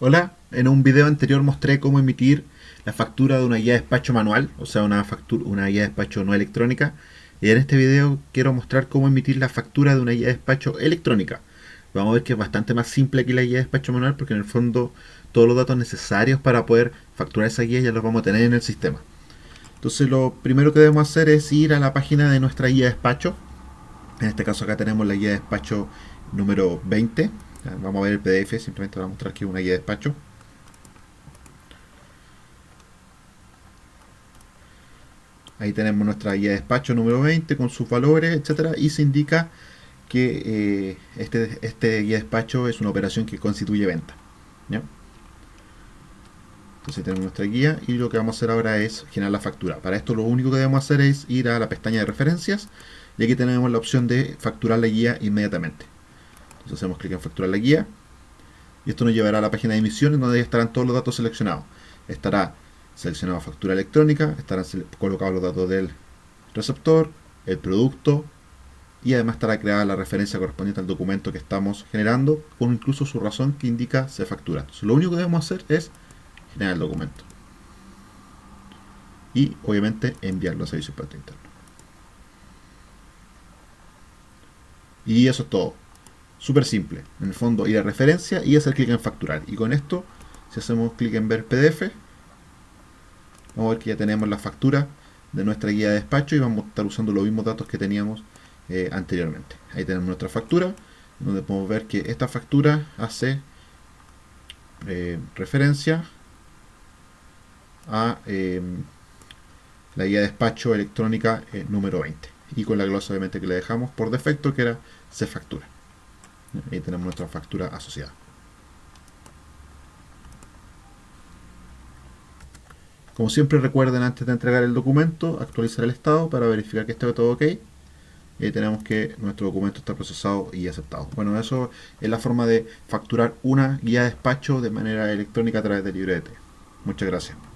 Hola, en un video anterior mostré cómo emitir la factura de una guía de despacho manual, o sea, una, factura, una guía de despacho no electrónica. Y en este video quiero mostrar cómo emitir la factura de una guía de despacho electrónica. Vamos a ver que es bastante más simple que la guía de despacho manual porque en el fondo todos los datos necesarios para poder facturar esa guía ya los vamos a tener en el sistema. Entonces lo primero que debemos hacer es ir a la página de nuestra guía de despacho. En este caso acá tenemos la guía de despacho número 20 Vamos a ver el PDF, simplemente voy a mostrar aquí una guía de despacho. Ahí tenemos nuestra guía de despacho número 20 con sus valores, etcétera, y se indica que eh, este, este guía de despacho es una operación que constituye venta. Entonces tenemos nuestra guía y lo que vamos a hacer ahora es generar la factura. Para esto lo único que debemos hacer es ir a la pestaña de referencias y aquí tenemos la opción de facturar la guía inmediatamente. Entonces hacemos clic en facturar la guía y esto nos llevará a la página de emisiones donde estarán todos los datos seleccionados. Estará seleccionado factura electrónica, estarán colocados los datos del receptor, el producto y además estará creada la referencia correspondiente al documento que estamos generando con incluso su razón que indica se factura. Entonces, lo único que debemos hacer es generar el documento y obviamente enviarlo a servicio para interno. Y eso es todo. Súper simple. En el fondo ir a referencia y hacer clic en facturar. Y con esto, si hacemos clic en ver PDF, vamos a ver que ya tenemos la factura de nuestra guía de despacho y vamos a estar usando los mismos datos que teníamos eh, anteriormente. Ahí tenemos nuestra factura, donde podemos ver que esta factura hace eh, referencia a eh, la guía de despacho electrónica número 20 y con la glosa obviamente que le dejamos por defecto que era se factura. Ahí tenemos nuestra factura asociada. Como siempre recuerden antes de entregar el documento, actualizar el estado para verificar que esté todo ok. Y ahí tenemos que nuestro documento está procesado y aceptado. Bueno, eso es la forma de facturar una guía de despacho de manera electrónica a través de LibreT. Muchas gracias.